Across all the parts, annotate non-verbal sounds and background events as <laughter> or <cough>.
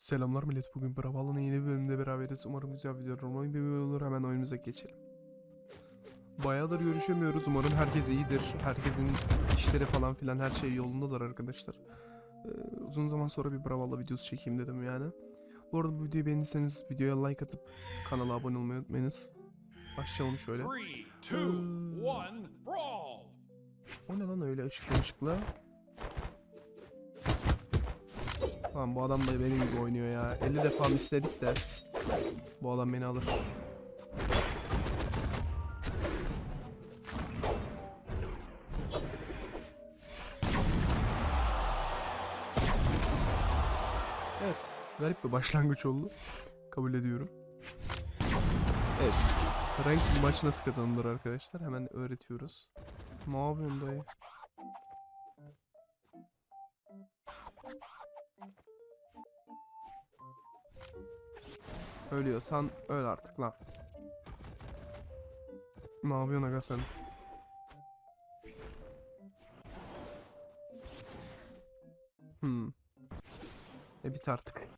Selamlar millet. Bugün Bravalo'nun yeni bölümünde beraberiz. Umarım güzel video olur. Oyun bir olur. Hemen oyunumuza geçelim. Bayağıdır görüşemiyoruz. Umarım herkes iyidir. Herkesin işleri falan filan her şey yolundadır arkadaşlar. Ee, uzun zaman sonra bir Bravalo videosu çekeyim dedim yani. Bu arada bu videoyu beğendiyseniz videoya like atıp kanala abone olmayı unutmayınız. Başlayalım şöyle. Three, two, Hmm. one, brawl! O ne lan öyle ışıklı ışıklı? Tamam bu adam da benim gibi oynuyor ya. 50 defa misledik de bu adam beni alır. Evet, garip bir başlangıç oldu. Kabul ediyorum. Evet, rank maç nasıl kazanılır arkadaşlar? Hemen öğretiyoruz. Ne yapıyorsun dayı? Ölüyorsan öl artık lan. Ne yapıyorsun aga sen? Hmm. E bit artık.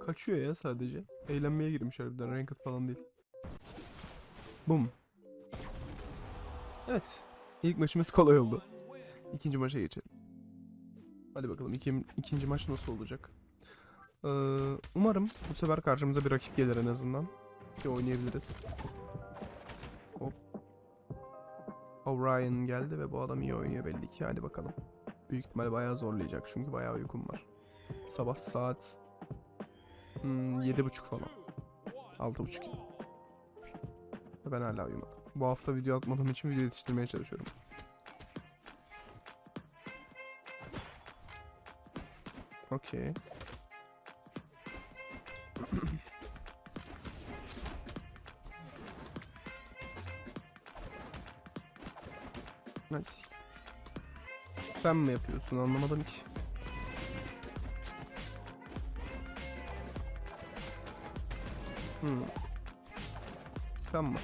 Kaçıyor ya sadece. Eğlenmeye girmiş harbiden. Ranked falan değil. Bum. Evet. İlk maçımız kolay oldu. İkinci maça geçelim. Hadi bakalım ikim, ikinci maç nasıl olacak? Ee, umarım bu sefer karşımıza bir rakip gelir en azından. Ki oynayabiliriz. Hop. O'Brien geldi ve bu adam iyi oynuyor belli ki. Hadi bakalım. Büyük ihtimal bayağı zorlayacak çünkü bayağı uykum var. Sabah saat hmm, yedi buçuk falan. Altı buçuk. Ve ben hala uyumadım. Bu hafta video atmadığım için video yetiştirmeye çalışıyorum. Okey. Nice. Spam mı yapıyorsun anlamadım ki. Hmm. Spam mı?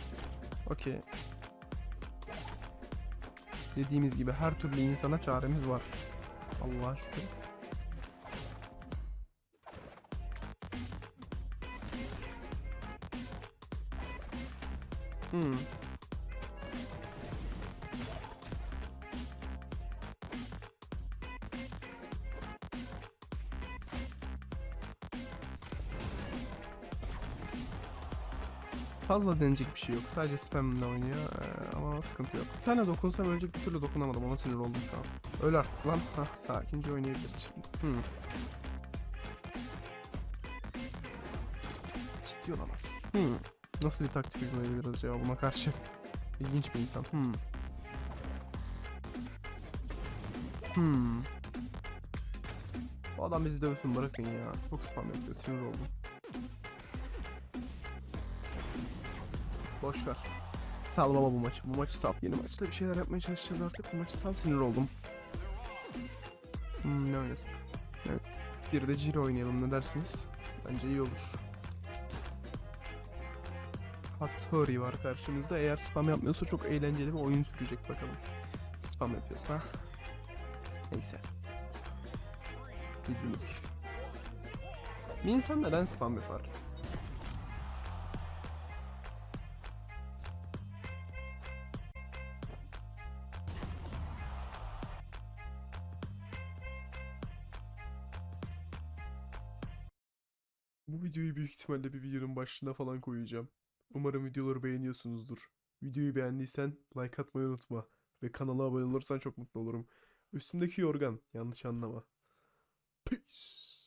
Okey. Dediğimiz gibi her türlü insana çaremiz var. Allah'a şükür. Hmm. Fazla denecek bir şey yok. Sadece spamle oynuyor ee, ama sıkıntı yok. Bir tane dokunsam ölecek bir türlü dokunamadım. Ona sinir oldum şu an. Öl artık lan. Hah sakince oynayabiliriz şimdi. Hmm. Ciddi olamaz. Hmm. Nasıl bir taktik uygulayabiliriz acaba buna karşı? <laughs> İlginç bir insan. Hmm. Hmm. Bu adam bizi dövsün bırakın ya. Çok spam yapıyor. Sinir oldum. Boş ver. Sal baba bu maçı. Bu maçı sal. Yeni maçta bir şeyler yapmaya çalışacağız artık. Bu maçı sal sinir oldum. Hmm, ne oynasın? Evet. Bir de Ciro oynayalım ne dersiniz? Bence iyi olur. Hattori var karşımızda. Eğer spam yapmıyorsa çok eğlenceli bir oyun sürecek bakalım. Spam yapıyorsa. Neyse. Bildiğiniz gibi. Bir insan neden spam yapar? Bu videoyu büyük ihtimalle bir videonun başlığına falan koyacağım. Umarım videoları beğeniyorsunuzdur. Videoyu beğendiysen like atmayı unutma. Ve kanala abone olursan çok mutlu olurum. Üstümdeki yorgan, yanlış anlama. Peace.